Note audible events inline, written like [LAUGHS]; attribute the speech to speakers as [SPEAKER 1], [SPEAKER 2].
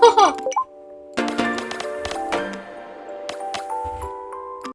[SPEAKER 1] 哈 [LAUGHS] 哈